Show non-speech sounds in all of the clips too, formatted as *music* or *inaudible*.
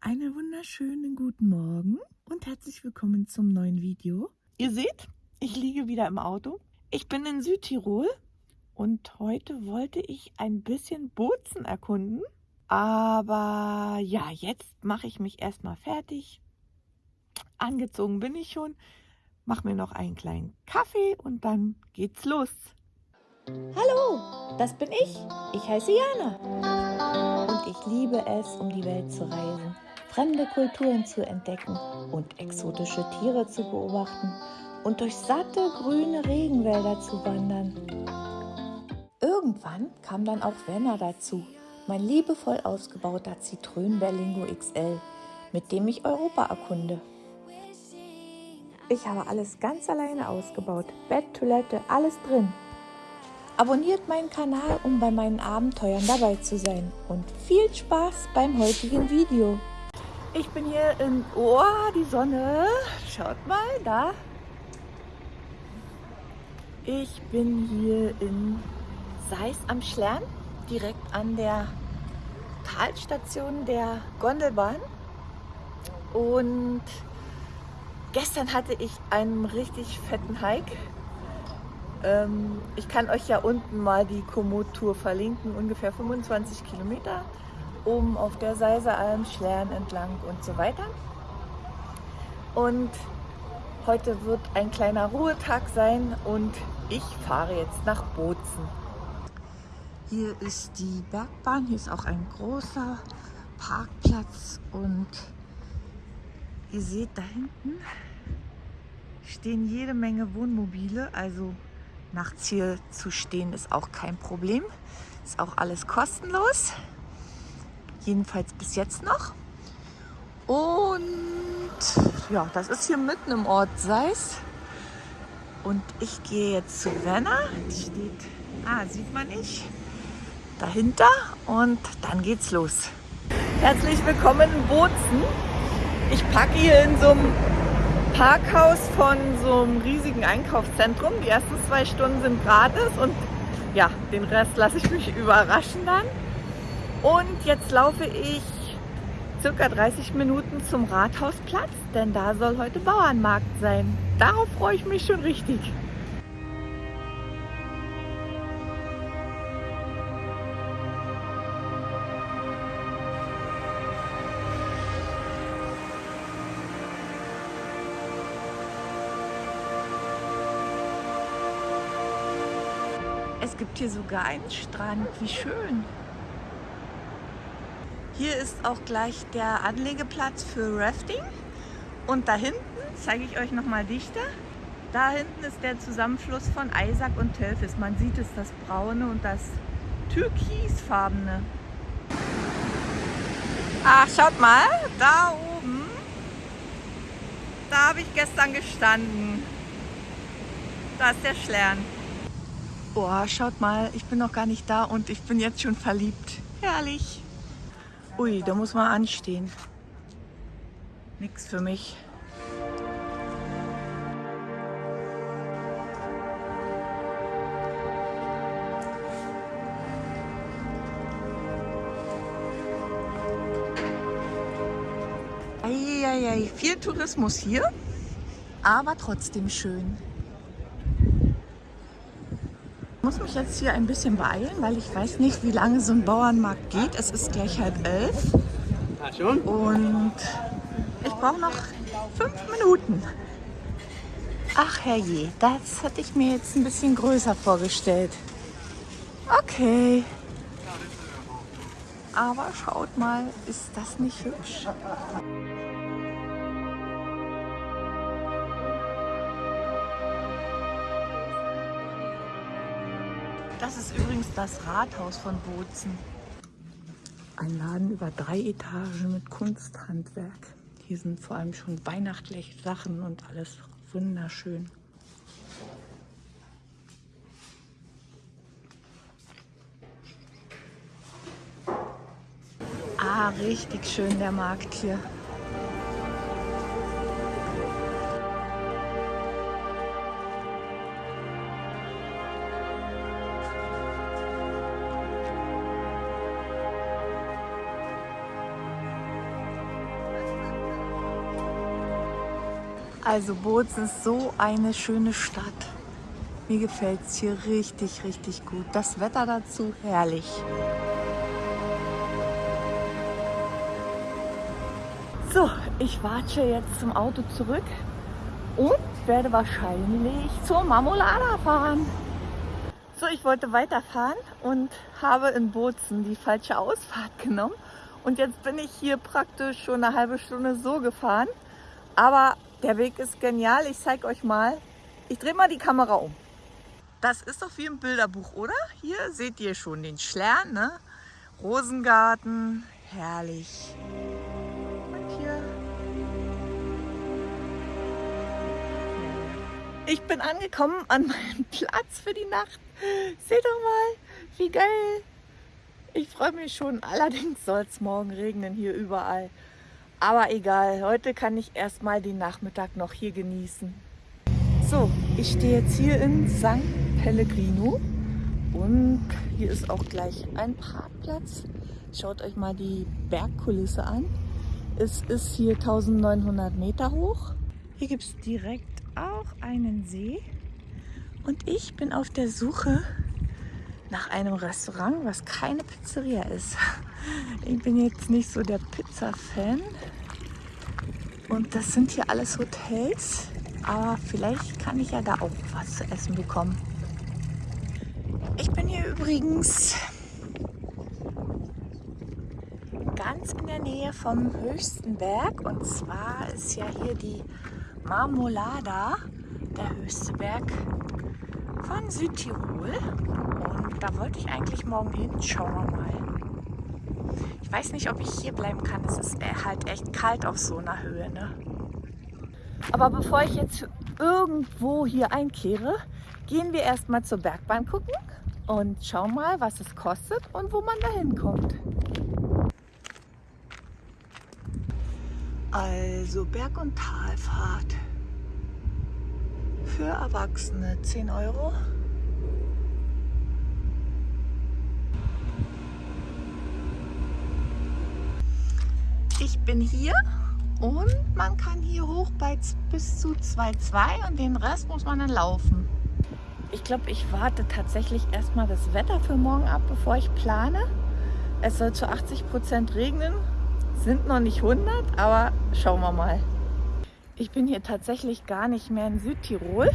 Einen wunderschönen guten Morgen und herzlich willkommen zum neuen Video. Ihr seht, ich liege wieder im Auto. Ich bin in Südtirol und heute wollte ich ein bisschen Bozen erkunden. Aber ja, jetzt mache ich mich erstmal fertig. Angezogen bin ich schon. Mache mir noch einen kleinen Kaffee und dann geht's los. Hallo, das bin ich. Ich heiße Jana. Und ich liebe es, um die Welt zu reisen fremde Kulturen zu entdecken und exotische Tiere zu beobachten und durch satte grüne Regenwälder zu wandern. Irgendwann kam dann auch Werner dazu, mein liebevoll ausgebauter Citroën Berlingo XL, mit dem ich Europa erkunde. Ich habe alles ganz alleine ausgebaut, Bett, Toilette, alles drin. Abonniert meinen Kanal, um bei meinen Abenteuern dabei zu sein und viel Spaß beim heutigen Video. Ich bin hier in, oh, die Sonne, schaut mal, da. Ich bin hier in Seis am Schlern, direkt an der Talstation der Gondelbahn. Und gestern hatte ich einen richtig fetten Hike. Ähm, ich kann euch ja unten mal die Komoot-Tour verlinken, ungefähr 25 Kilometer oben auf der Seisealm, Schlern entlang und so weiter. Und heute wird ein kleiner Ruhetag sein und ich fahre jetzt nach Bozen. Hier ist die Bergbahn, hier ist auch ein großer Parkplatz und ihr seht da hinten stehen jede Menge Wohnmobile, also nachts hier zu stehen ist auch kein Problem. Ist auch alles kostenlos jedenfalls bis jetzt noch. Und ja, das ist hier mitten im Ort Seis. Und ich gehe jetzt zu Werner. Die steht, ah, sieht man nicht, dahinter. Und dann geht's los. Herzlich willkommen in Bozen. Ich packe hier in so einem Parkhaus von so einem riesigen Einkaufszentrum. Die ersten zwei Stunden sind gratis und ja, den Rest lasse ich mich überraschen dann. Und jetzt laufe ich circa 30 Minuten zum Rathausplatz, denn da soll heute Bauernmarkt sein. Darauf freue ich mich schon richtig. Es gibt hier sogar einen Strand, wie schön. Hier ist auch gleich der Anlegeplatz für Rafting. Und da hinten, zeige ich euch nochmal dichter, da hinten ist der Zusammenfluss von Eisack und Telfis. Man sieht es, das braune und das türkisfarbene. Ach, schaut mal, da oben, da habe ich gestern gestanden. Da ist der Schlern. Boah, schaut mal, ich bin noch gar nicht da und ich bin jetzt schon verliebt. Herrlich. Ui, da muss man anstehen. Nix für mich. Eieiei, viel Tourismus hier, aber trotzdem schön muss mich jetzt hier ein bisschen beeilen, weil ich weiß nicht, wie lange so ein Bauernmarkt geht. Es ist gleich halb elf. Und ich brauche noch fünf Minuten. Ach herrje, das hatte ich mir jetzt ein bisschen größer vorgestellt. Okay. Aber schaut mal, ist das nicht hübsch? Das ist übrigens das Rathaus von Bozen. Ein Laden über drei Etagen mit Kunsthandwerk. Hier sind vor allem schon weihnachtliche Sachen und alles wunderschön. Ah, richtig schön der Markt hier. Also Bozen ist so eine schöne Stadt. Mir gefällt es hier richtig, richtig gut. Das Wetter dazu herrlich. So, ich warte jetzt zum Auto zurück und werde wahrscheinlich zur Marmolada fahren. So, ich wollte weiterfahren und habe in Bozen die falsche Ausfahrt genommen. Und jetzt bin ich hier praktisch schon eine halbe Stunde so gefahren. Aber der Weg ist genial. Ich zeige euch mal. Ich drehe mal die Kamera um. Das ist doch wie im Bilderbuch, oder? Hier seht ihr schon den Schlern, ne? Rosengarten, herrlich. Und hier. Ich bin angekommen an meinem Platz für die Nacht. Seht doch mal, wie geil. Ich freue mich schon. Allerdings soll es morgen regnen hier überall. Aber egal, heute kann ich erstmal den Nachmittag noch hier genießen. So, ich stehe jetzt hier in St. Pellegrino und hier ist auch gleich ein Parkplatz. Schaut euch mal die Bergkulisse an. Es ist hier 1900 Meter hoch. Hier gibt es direkt auch einen See und ich bin auf der Suche nach einem Restaurant, was keine Pizzeria ist. Ich bin jetzt nicht so der Pizza-Fan. Und das sind hier alles Hotels. Aber vielleicht kann ich ja da auch was zu essen bekommen. Ich bin hier übrigens ganz in der Nähe vom höchsten Berg. Und zwar ist ja hier die Marmolada, der höchste Berg von Südtirol. Und da wollte ich eigentlich morgen hin. Schauen wir mal. Ich weiß nicht, ob ich hier bleiben kann. Es ist halt echt kalt auf so einer Höhe. Ne? Aber bevor ich jetzt irgendwo hier einkehre, gehen wir erstmal zur Bergbahn gucken und schauen mal, was es kostet und wo man da hinkommt. Also Berg- und Talfahrt für Erwachsene 10 Euro. Ich bin hier und man kann hier hoch bei bis zu 2,2 und den Rest muss man dann laufen. Ich glaube, ich warte tatsächlich erstmal das Wetter für morgen ab, bevor ich plane. Es soll zu 80 Prozent regnen, sind noch nicht 100, aber schauen wir mal. Ich bin hier tatsächlich gar nicht mehr in Südtirol,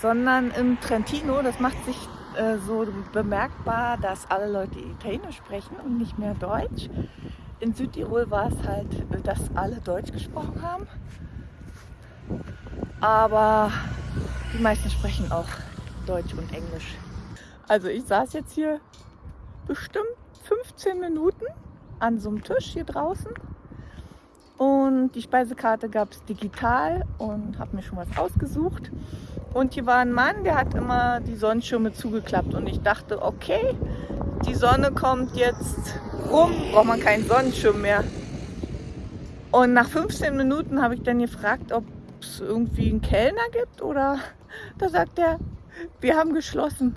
sondern im Trentino. Das macht sich äh, so bemerkbar, dass alle Leute Italienisch sprechen und nicht mehr Deutsch. In Südtirol war es halt, dass alle Deutsch gesprochen haben. Aber die meisten sprechen auch Deutsch und Englisch. Also ich saß jetzt hier bestimmt 15 Minuten an so einem Tisch hier draußen und die Speisekarte gab es digital und habe mir schon was ausgesucht. Und hier war ein Mann, der hat immer die Sonnenschirme zugeklappt. Und ich dachte, okay, die Sonne kommt jetzt rum, braucht man keinen Sonnenschirm mehr. Und nach 15 Minuten habe ich dann gefragt, ob es irgendwie einen Kellner gibt. Oder *laughs* da sagt er, wir haben geschlossen.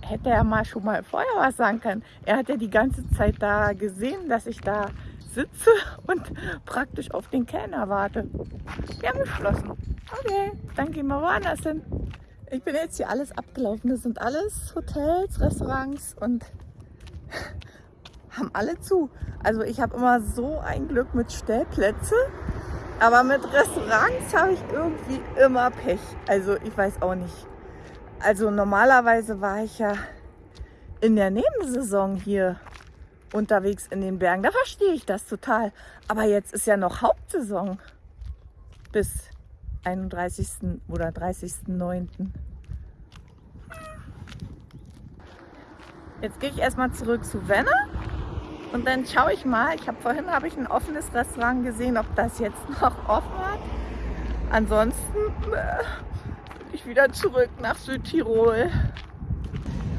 Hätte er mal schon mal vorher was sagen können. Er hat ja die ganze Zeit da gesehen, dass ich da sitze *laughs* und praktisch auf den Kellner warte. Wir haben geschlossen. Okay, dann gehen wir woanders hin. Ich bin jetzt hier alles abgelaufen. Das sind alles Hotels, Restaurants und haben alle zu. Also ich habe immer so ein Glück mit Stellplätze, aber mit Restaurants habe ich irgendwie immer Pech. Also ich weiß auch nicht. Also normalerweise war ich ja in der Nebensaison hier unterwegs in den Bergen. Da verstehe ich das total. Aber jetzt ist ja noch Hauptsaison bis 31. oder 30.09. Jetzt gehe ich erstmal zurück zu Wenne und dann schaue ich mal. Ich habe vorhin habe ich ein offenes Restaurant gesehen, ob das jetzt noch offen hat. Ansonsten äh, ich wieder zurück nach Südtirol.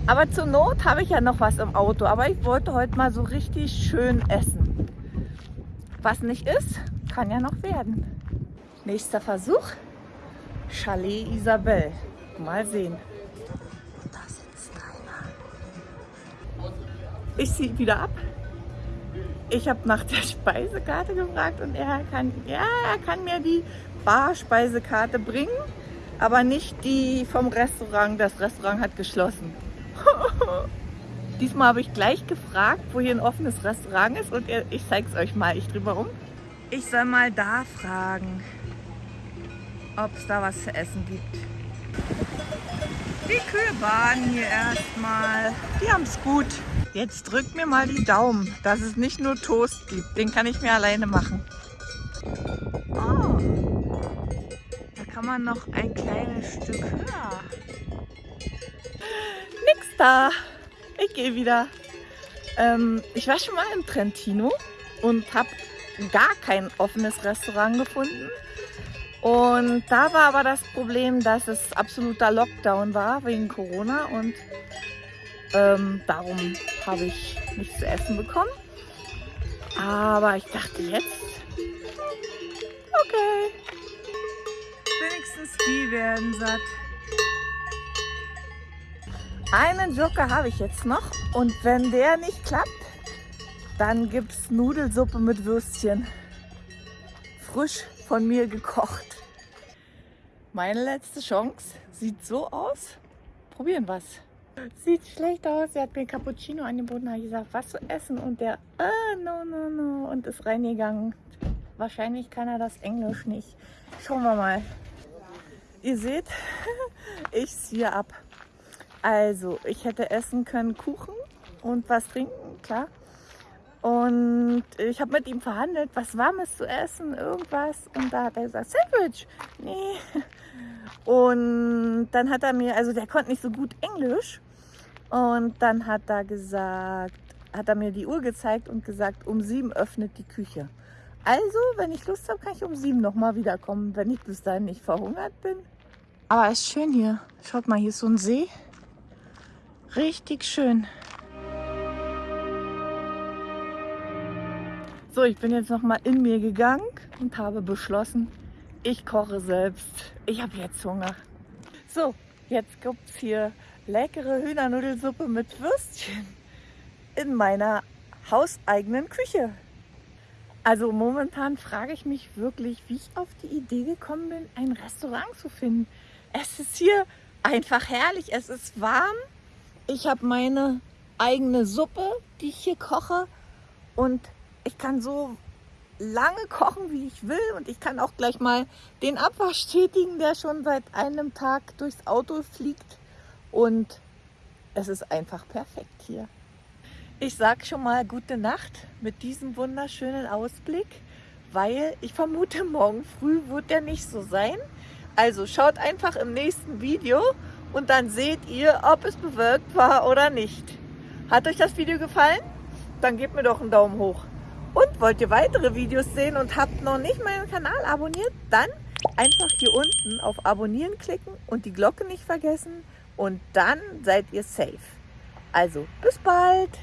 Aber zur Not habe ich ja noch was im Auto. Aber ich wollte heute mal so richtig schön essen. Was nicht ist, kann ja noch werden. Nächster Versuch. Chalet Isabel. Mal sehen. Da sitzt einer. Ich ziehe wieder ab. Ich habe nach der Speisekarte gefragt und er kann, ja, er kann mir die Barspeisekarte bringen, aber nicht die vom Restaurant. Das Restaurant hat geschlossen. *laughs* Diesmal habe ich gleich gefragt, wo hier ein offenes Restaurant ist und ich zeige es euch mal. Ich drehe mal um. Ich soll mal da fragen, ob es da was zu essen gibt. Die Kühe baden hier erstmal. Die haben es gut. Jetzt drückt mir mal die Daumen, dass es nicht nur Toast gibt. Den kann ich mir alleine machen. Oh, da kann man noch ein kleines Stück höher. Nix da. Ich gehe wieder. Ähm, ich war schon mal im Trentino und habe gar kein offenes Restaurant gefunden. Und da war aber das Problem, dass es absoluter Lockdown war wegen Corona und ähm, darum habe ich nichts zu essen bekommen. Aber ich dachte jetzt, okay, wenigstens die werden satt. Einen Joker habe ich jetzt noch und wenn der nicht klappt, dann gibt es Nudelsuppe mit Würstchen. Frisch von mir gekocht. Meine letzte Chance sieht so aus. Probieren was. Sieht schlecht aus. Er hat mir Cappuccino angeboten, ich gesagt, was zu essen. Und der, ah, no, no, no. Und ist reingegangen. Wahrscheinlich kann er das Englisch nicht. Schauen wir mal. Ihr seht, *laughs* ich ziehe ab. Also, ich hätte essen können Kuchen und was trinken, klar. Und ich habe mit ihm verhandelt, was Warmes zu essen, irgendwas. Und da hat er gesagt, Sandwich. Nee. Und dann hat er mir, also der konnte nicht so gut Englisch. Und dann hat er gesagt, hat er mir die Uhr gezeigt und gesagt, um sieben öffnet die Küche. Also, wenn ich Lust habe, kann ich um sieben nochmal wiederkommen, wenn ich bis dahin nicht verhungert bin. Aber es ist schön hier. Schaut mal, hier ist so ein See. Richtig schön. So, ich bin jetzt nochmal in mir gegangen und habe beschlossen, ich koche selbst. Ich habe jetzt Hunger. So, jetzt gibt es hier leckere Hühnernudelsuppe mit Würstchen in meiner hauseigenen Küche. Also momentan frage ich mich wirklich, wie ich auf die Idee gekommen bin, ein Restaurant zu finden. Es ist hier einfach herrlich, es ist warm. Ich habe meine eigene Suppe, die ich hier koche und ich kann so lange kochen, wie ich will und ich kann auch gleich mal den Abwasch tätigen, der schon seit einem Tag durchs Auto fliegt und es ist einfach perfekt hier. Ich sage schon mal gute Nacht mit diesem wunderschönen Ausblick, weil ich vermute, morgen früh wird der nicht so sein. Also schaut einfach im nächsten Video und dann seht ihr, ob es bewölkt war oder nicht. Hat euch das Video gefallen? Dann gebt mir doch einen Daumen hoch. Und wollt ihr weitere Videos sehen und habt noch nicht meinen Kanal abonniert, dann einfach hier unten auf Abonnieren klicken und die Glocke nicht vergessen und dann seid ihr safe. Also bis bald!